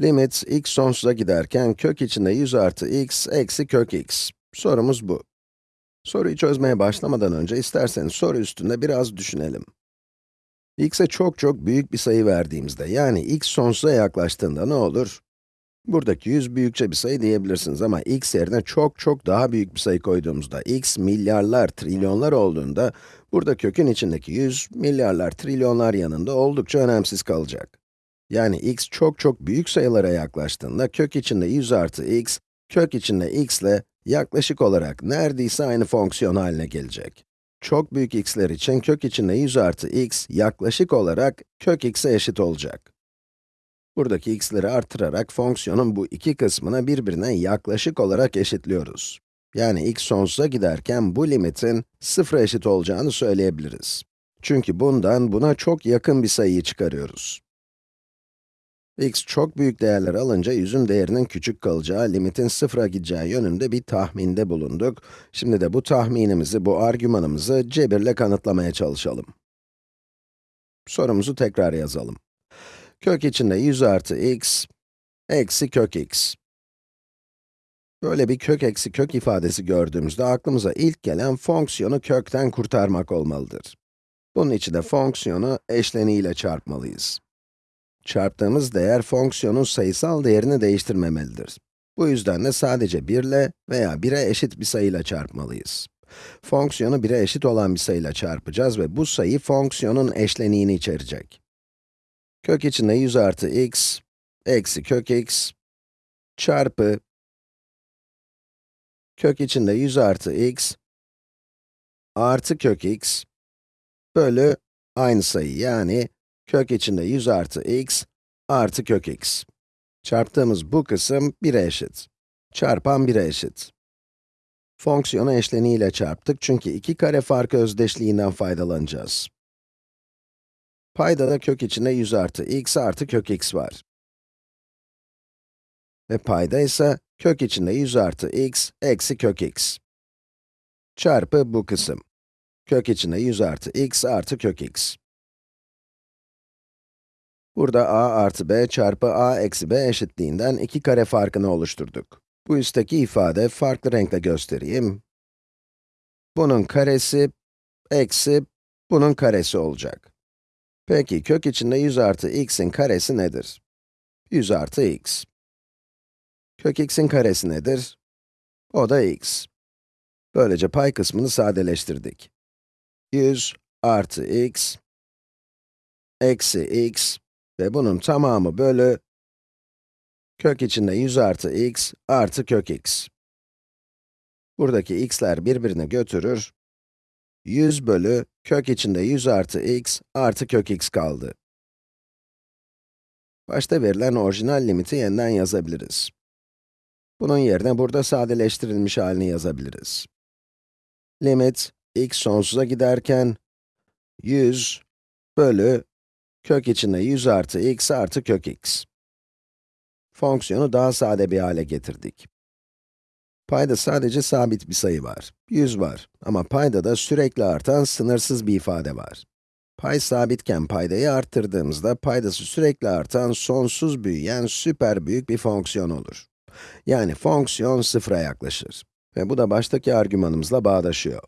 Limit x sonsuza giderken kök içinde 100 artı x eksi kök x. Sorumuz bu. Soruyu çözmeye başlamadan önce isterseniz soru üstünde biraz düşünelim. x'e çok çok büyük bir sayı verdiğimizde, yani x sonsuza yaklaştığında ne olur? Buradaki 100 büyükçe bir sayı diyebilirsiniz ama x yerine çok çok daha büyük bir sayı koyduğumuzda, x milyarlar, trilyonlar olduğunda, burada kökün içindeki 100, milyarlar, trilyonlar yanında oldukça önemsiz kalacak. Yani x çok çok büyük sayılara yaklaştığında, kök içinde 100 artı x, kök içinde x ile yaklaşık olarak neredeyse aynı fonksiyon haline gelecek. Çok büyük x'ler için kök içinde 100 artı x, yaklaşık olarak kök x'e eşit olacak. Buradaki x'leri artırarak fonksiyonun bu iki kısmını birbirine yaklaşık olarak eşitliyoruz. Yani x sonsuza giderken bu limitin sıfıra eşit olacağını söyleyebiliriz. Çünkü bundan buna çok yakın bir sayıyı çıkarıyoruz. X çok büyük değerler alınca yüzün değerinin küçük kalacağı, limitin sıfıra gideceği yönünde bir tahminde bulunduk. Şimdi de bu tahminimizi, bu argümanımızı cebirle kanıtlamaya çalışalım. Sorumuzu tekrar yazalım. Kök içinde 100 artı x, eksi kök x. Böyle bir kök eksi kök ifadesi gördüğümüzde aklımıza ilk gelen fonksiyonu kökten kurtarmak olmalıdır. Bunun için de fonksiyonu eşleniğiyle çarpmalıyız. Çarptığımız değer fonksiyonun sayısal değerini değiştirmemelidir. Bu yüzden de sadece 1 ile veya 1'e eşit bir sayıyla çarpmalıyız. Fonksiyonu 1'e eşit olan bir sayıyla çarpacağız ve bu sayı fonksiyonun eşleniğini içerecek. Kök içinde 100 artı x, eksi kök x, çarpı kök içinde 100 artı x, artı kök x, bölü aynı sayı yani kök içinde 100 artı x, artı kök x. Çarptığımız bu kısım 1'e eşit. Çarpan 1'e eşit. Fonksiyonu eşleniğiyle çarptık çünkü iki kare farkı özdeşliğinden faydalanacağız. Paydada kök içinde 100 artı x artı kök x var. Ve payda ise kök içinde 100 artı x eksi kök x. Çarpı bu kısım. Kök içinde 100 artı x artı kök x. Burada a artı b çarpı a eksi b eşitliğinden iki kare farkını oluşturduk. Bu üstteki ifade farklı renkle göstereyim. Bunun karesi eksi bunun karesi olacak. Peki, kök içinde 100 artı x'in karesi nedir? 100 artı x. Kök x'in karesi nedir? O da x. Böylece pay kısmını sadeleştirdik. 100 artı x, eksi x ve bunun tamamı bölü kök içinde 100 artı x artı kök x. Buradaki x'ler birbirini götürür 100 bölü kök içinde 100 artı x artı kök x kaldı. Başta verilen orijinal limiti yeniden yazabiliriz. Bunun yerine burada sadeleştirilmiş halini yazabiliriz. Limit, x sonsuza giderken, 100 bölü kök içinde 100 artı x artı kök x. Fonksiyonu daha sade bir hale getirdik. Payda sadece sabit bir sayı var, 100 var. Ama payda da sürekli artan sınırsız bir ifade var. Pay sabitken paydayı arttırdığımızda paydası sürekli artan, sonsuz büyüyen süper büyük bir fonksiyon olur. Yani fonksiyon sıfıra yaklaşır. Ve bu da baştaki argümanımızla bağdaşıyor.